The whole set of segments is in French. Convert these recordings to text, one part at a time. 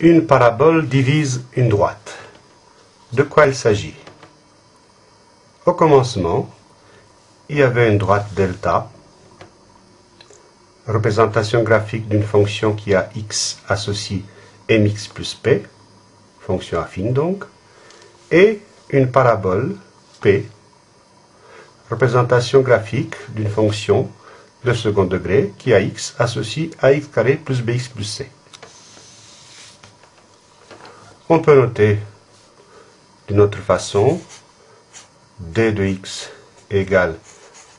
Une parabole divise une droite. De quoi il s'agit? Au commencement, il y avait une droite delta, représentation graphique d'une fonction qui a x associé mx plus p, fonction affine donc, et une parabole p, représentation graphique d'une fonction de second degré qui a x associé à carré plus bx plus c. On peut noter d'une autre façon d de x égale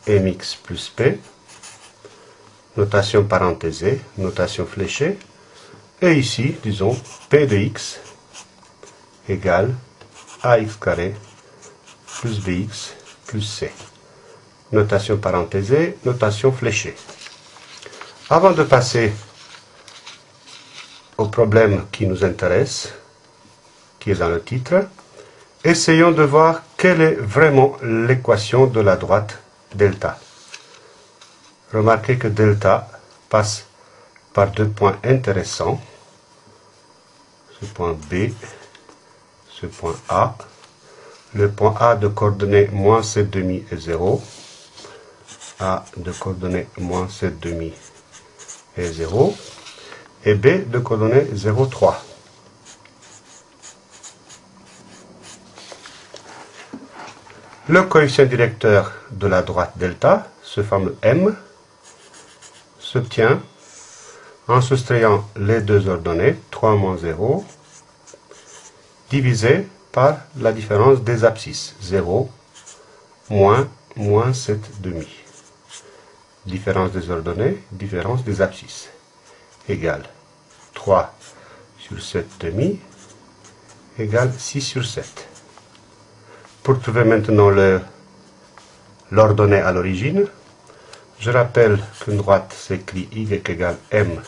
mx plus p, notation parenthésée, notation fléchée, et ici, disons, p de x égale ax carré plus bx plus c. Notation parenthésée, notation fléchée. Avant de passer au problème qui nous intéresse, qui est dans le titre, essayons de voir quelle est vraiment l'équation de la droite delta. Remarquez que delta passe par deux points intéressants. Ce point B, ce point A. Le point A de coordonnées moins 7,5 et 0. A de coordonnées moins 7,5 et 0. Et B de coordonnées 0,3. Le coefficient directeur de la droite delta, ce fameux m, s'obtient en soustrayant les deux ordonnées, 3 moins 0, divisé par la différence des abscisses, 0, moins, moins 7 demi. Différence des ordonnées, différence des abscisses, égale 3 sur 7 demi, égale 6 sur 7. Pour trouver maintenant l'ordonnée à l'origine, je rappelle qu'une droite s'écrit y égale m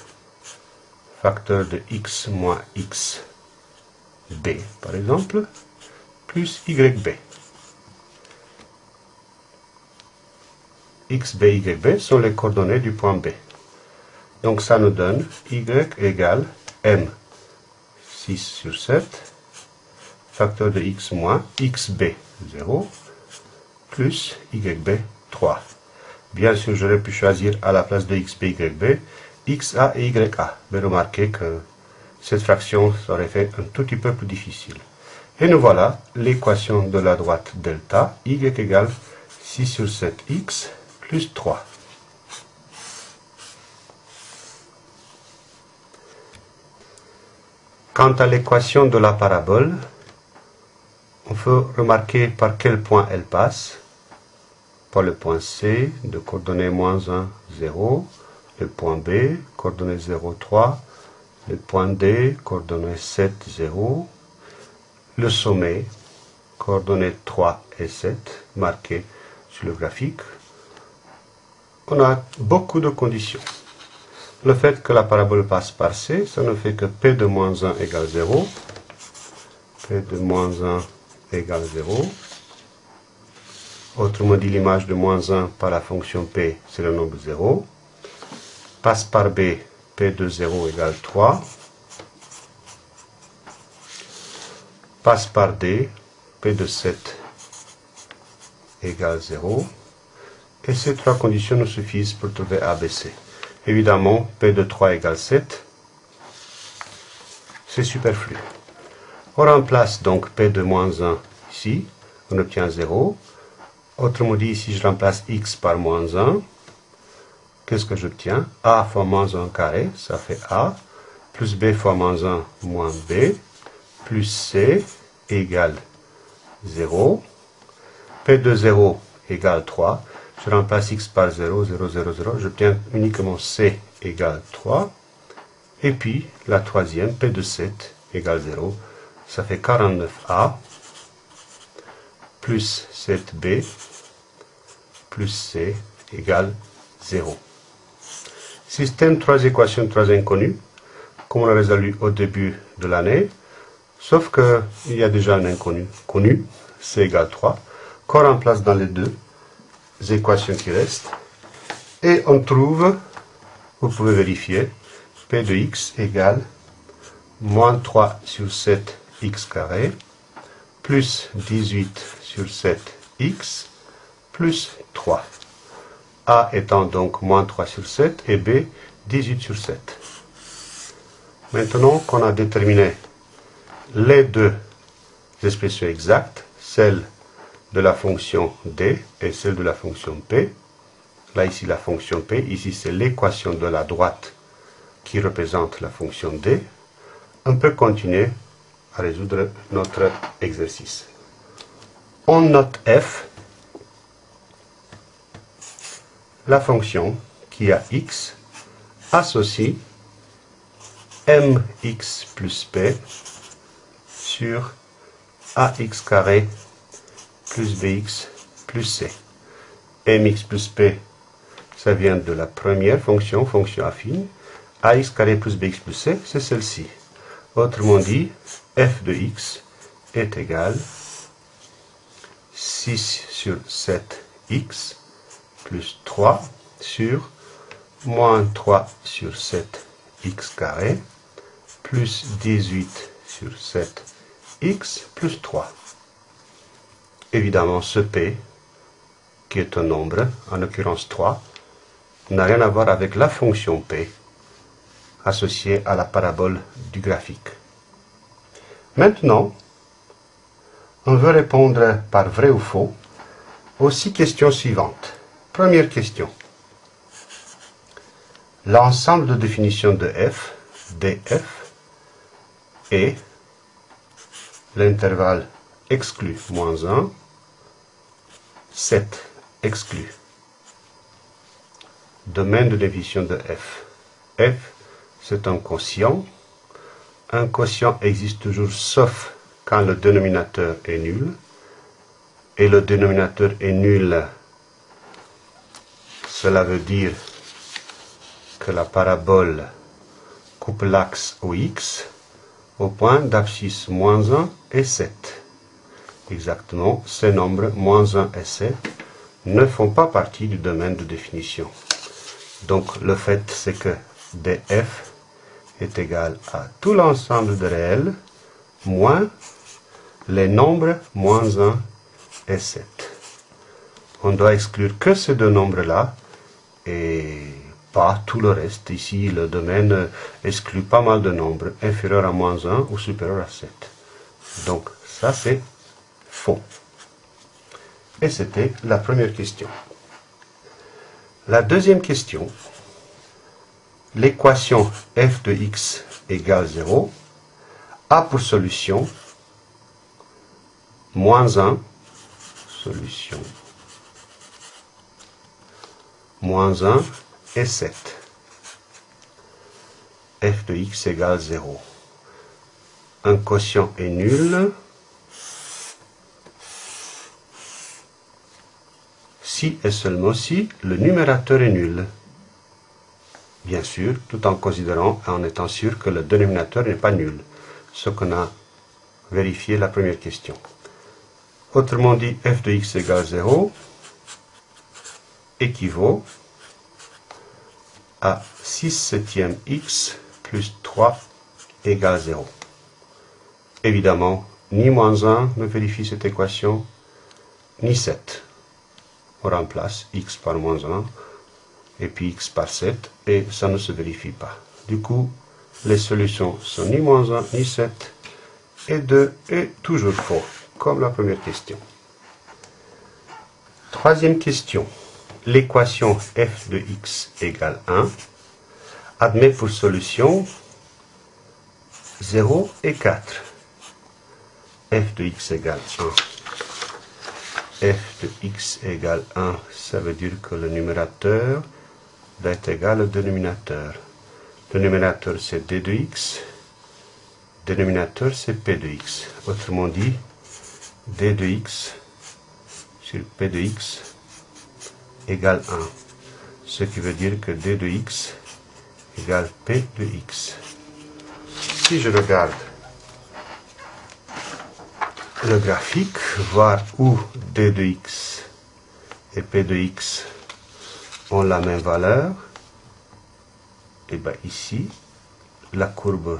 facteur de x moins x b, par exemple, plus yb. x, b, yb sont les coordonnées du point B. Donc ça nous donne y égale m 6 sur 7, facteur de x moins xb 0 plus YB 3. Bien sûr, j'aurais pu choisir à la place de XB, YB, XA et YA. Mais remarquez que cette fraction aurait fait un tout petit peu plus difficile. Et nous voilà l'équation de la droite delta, y égale 6 sur 7x plus 3. Quant à l'équation de la parabole, on peut remarquer par quel point elle passe. Par le point C, de coordonnées moins 1, 0. Le point B, coordonnée 0, 3. Le point D, coordonnée 7, 0. Le sommet, coordonnées 3 et 7, marquées sur le graphique. On a beaucoup de conditions. Le fait que la parabole passe par C, ça ne fait que P de moins 1 égale 0. P de moins 1 égale 0. Autrement dit, l'image de moins 1 par la fonction p, c'est le nombre 0. Passe par b, p de 0 égale 3. Passe par d, p de 7 égale 0. Et ces trois conditions nous suffisent pour trouver ABC. Évidemment, P de 3 égale 7. C'est superflu. On remplace donc P de moins 1 ici, on obtient 0. Autrement dit, si je remplace x par moins 1, qu'est-ce que j'obtiens? A fois moins 1 carré, ça fait A, plus B fois moins 1 moins B, plus C égale 0. P de 0 égale 3. Je remplace x par 0, 0, 0, 0. J'obtiens uniquement C égale 3. Et puis, la troisième, P de 7 égale 0 ça fait 49A plus 7B plus C égale 0. Système 3 équations, 3 inconnues, comme on l'a résolu au début de l'année, sauf qu'il y a déjà un inconnu connu, C égale 3, qu'on remplace dans les deux équations qui restent, et on trouve, vous pouvez vérifier, P de x égale moins 3 sur 7 x carré, plus 18 sur 7 x, plus 3. A étant donc moins 3 sur 7 et B 18 sur 7. Maintenant qu'on a déterminé les deux expressions exactes, celle de la fonction d et celle de la fonction p, là ici la fonction p, ici c'est l'équation de la droite qui représente la fonction d, on peut continuer à résoudre notre exercice. On note f la fonction qui a x associe mx plus p sur ax carré plus bx plus c. mx plus p, ça vient de la première fonction, fonction affine. ax carré plus bx plus c, c'est celle-ci. Autrement dit, f de x est égal 6 sur 7x plus 3 sur moins 3 sur 7 x carré plus 18 sur 7 x plus 3. Évidemment, ce p, qui est un nombre, en l'occurrence 3, n'a rien à voir avec la fonction p associée à la parabole du graphique. Maintenant, on veut répondre par vrai ou faux aux six questions suivantes. Première question. L'ensemble de définition de f, df, est l'intervalle exclu moins 1, 7 exclu. Domaine de définition de f. f, c'est un quotient. Un quotient existe toujours sauf quand le dénominateur est nul. Et le dénominateur est nul cela veut dire que la parabole coupe l'axe au x au point d'abscisse moins 1 et 7. Exactement, ces nombres moins 1 et 7 ne font pas partie du domaine de définition. Donc le fait c'est que df est égal à tout l'ensemble de réels moins les nombres moins 1 et 7. On doit exclure que ces deux nombres-là et pas tout le reste. Ici, le domaine exclut pas mal de nombres inférieurs à moins 1 ou supérieurs à 7. Donc, ça c'est faux. Et c'était la première question. La deuxième question, l'équation f de x égale 0 a pour solution moins 1, solution moins 1 et 7. f de x égale 0. Un quotient est nul si et seulement si le numérateur est nul. Bien sûr, tout en considérant, en étant sûr que le dénominateur n'est pas nul, ce qu'on a vérifié la première question. Autrement dit, f de x égale 0, équivaut à 6 septième x plus 3 égale 0. Évidemment, ni moins 1 ne vérifie cette équation, ni 7. On remplace x par moins 1 et puis x par 7 et ça ne se vérifie pas. Du coup, les solutions sont ni moins 1 ni 7 et 2 est toujours faux, comme la première question. Troisième question l'équation f de x égale 1 admet pour solution 0 et 4. f de x égale 1. f de x égale 1, ça veut dire que le numérateur va être égal au dénominateur. Le numérateur c'est d de x, dénominateur c'est p de x. Autrement dit, d de x sur p de x égale 1. Ce qui veut dire que d de x égale p de x. Si je regarde le graphique, voir où d de x et p de x ont la même valeur, et bien ici, la courbe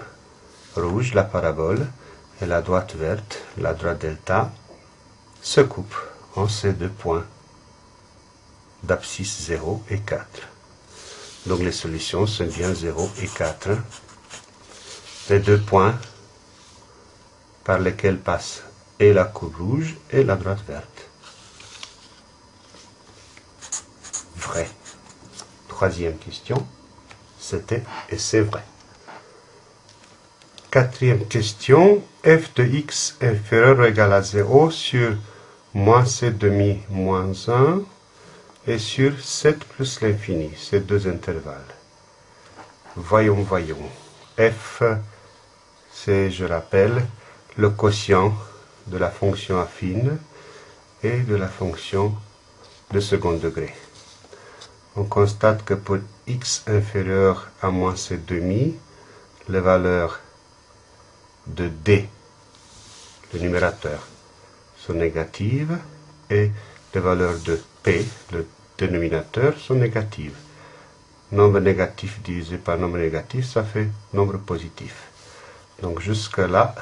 rouge, la parabole, et la droite verte, la droite delta, se coupent en ces deux points d'abscisse 0 et 4. Donc les solutions sont bien 0 et 4. Les deux points par lesquels passe et la courbe rouge et la droite verte. Vrai. Troisième question, c'était et c'est vrai. Quatrième question, f de x inférieur ou égal à 0 sur moins c demi moins 1 et sur 7 plus l'infini, ces deux intervalles. Voyons, voyons. f, c'est, je rappelle, le quotient de la fonction affine et de la fonction de second degré. On constate que pour x inférieur à moins c demi, les valeurs de d, le numérateur, sont négatives et les valeurs de p, le dénominateur, sont négatives. Nombre négatif divisé par nombre négatif, ça fait nombre positif. Donc jusque là,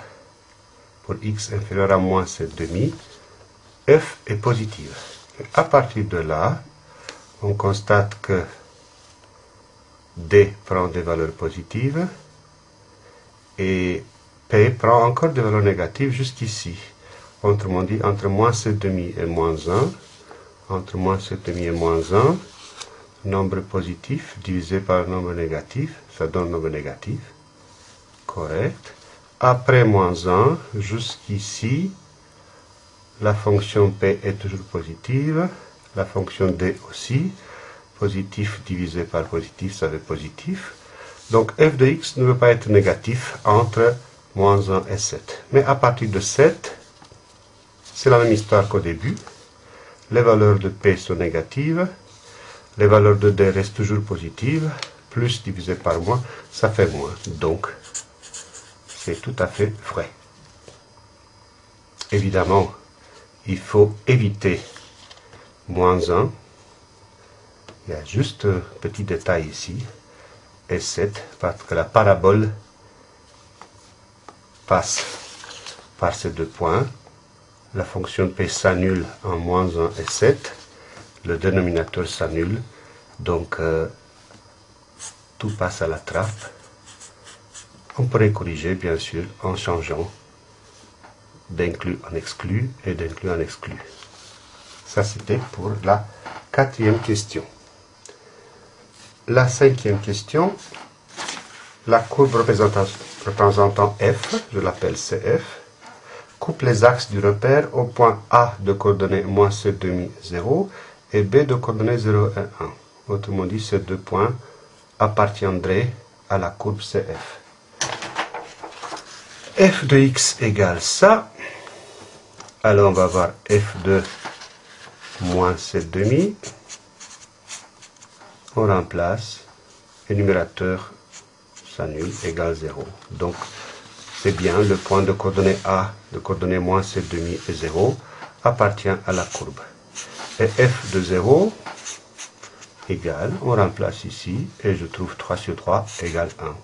pour x inférieur à moins c demi, f est positive. à partir de là, on constate que d prend des valeurs positives et P prend encore des valeurs négatives jusqu'ici. Autrement dit, entre moins 7,5 et moins 1, entre moins 7,5 et moins 1, nombre positif divisé par nombre négatif, ça donne nombre négatif. Correct. Après moins 1, jusqu'ici, la fonction P est toujours positive, la fonction D aussi. Positif divisé par positif, ça fait positif. Donc f de x ne veut pas être négatif entre moins 1 et 7. Mais à partir de 7, c'est la même histoire qu'au début. Les valeurs de P sont négatives, les valeurs de D restent toujours positives, plus divisé par moins, ça fait moins. Donc, c'est tout à fait vrai. Évidemment, il faut éviter moins 1. Il y a juste un petit détail ici, et 7, parce que la parabole passe par ces deux points. La fonction P s'annule en moins 1 et 7. Le dénominateur s'annule. Donc, euh, tout passe à la trappe. On pourrait corriger, bien sûr, en changeant d'inclus en exclu et d'inclus en exclu. Ça, c'était pour la quatrième question. La cinquième question, la courbe représentant f, je l'appelle CF, coupe les axes du repère au point A de coordonnées moins c demi 0 et B de coordonnées 0 et 1. Autrement dit, ces deux points appartiendraient à la courbe CF. f de x égale ça. Alors on va voir f de moins c demi. On remplace le numérateur s'annule égale 0. Donc, c'est bien le point de coordonnée A, de coordonnée moins c demi et 0, appartient à la courbe. Et f de 0 égale, on remplace ici, et je trouve 3 sur 3 égale 1.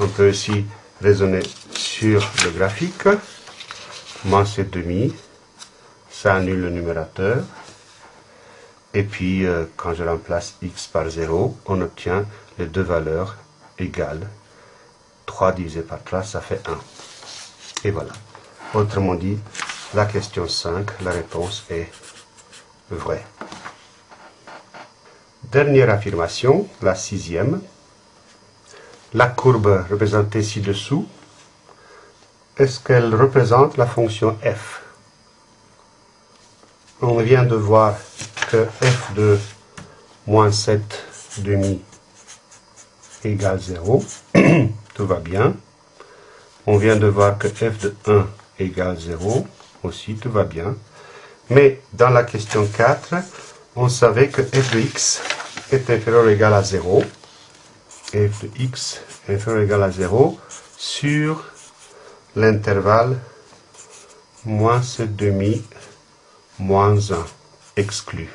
On peut aussi raisonner sur le graphique. Moins c demi, ça annule le numérateur. Et puis, euh, quand je remplace x par 0, on obtient les deux valeurs égale 3 divisé par 3, ça fait 1. Et voilà. Autrement dit, la question 5, la réponse est vraie. Dernière affirmation, la sixième. La courbe représentée ci-dessous, est-ce qu'elle représente la fonction f? On vient de voir que f de moins 7 demi égale 0. Tout va bien. On vient de voir que f de 1 égale 0. Aussi, tout va bien. Mais dans la question 4, on savait que f de x est inférieur ou égal à 0. f de x est inférieur ou égal à 0 sur l'intervalle moins ce demi moins 1 exclu.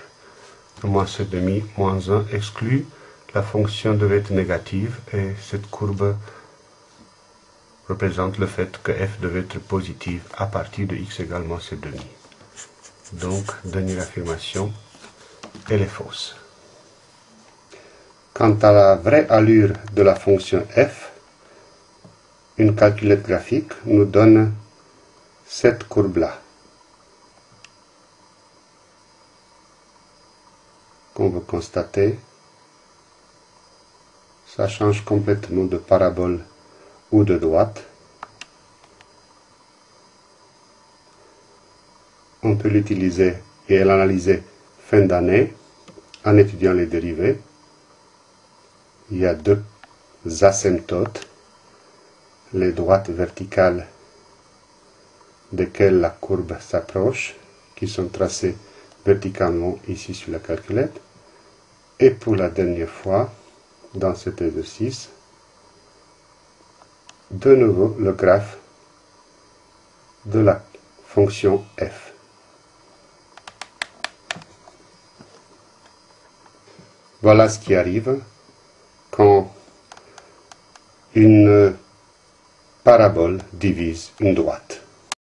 Moins ce demi moins 1 exclu la fonction devait être négative et cette courbe représente le fait que f devait être positive à partir de x égale moins c demi. Donc, dernière affirmation, elle est fausse. Quant à la vraie allure de la fonction f, une calculette graphique nous donne cette courbe-là. Qu'on veut constater, ça change complètement de parabole ou de droite. On peut l'utiliser et l'analyser fin d'année en étudiant les dérivés. Il y a deux asymptotes, les droites verticales desquelles la courbe s'approche, qui sont tracées verticalement ici sur la calculette. Et pour la dernière fois, dans cet exercice, de nouveau le graphe de la fonction f. Voilà ce qui arrive quand une parabole divise une droite.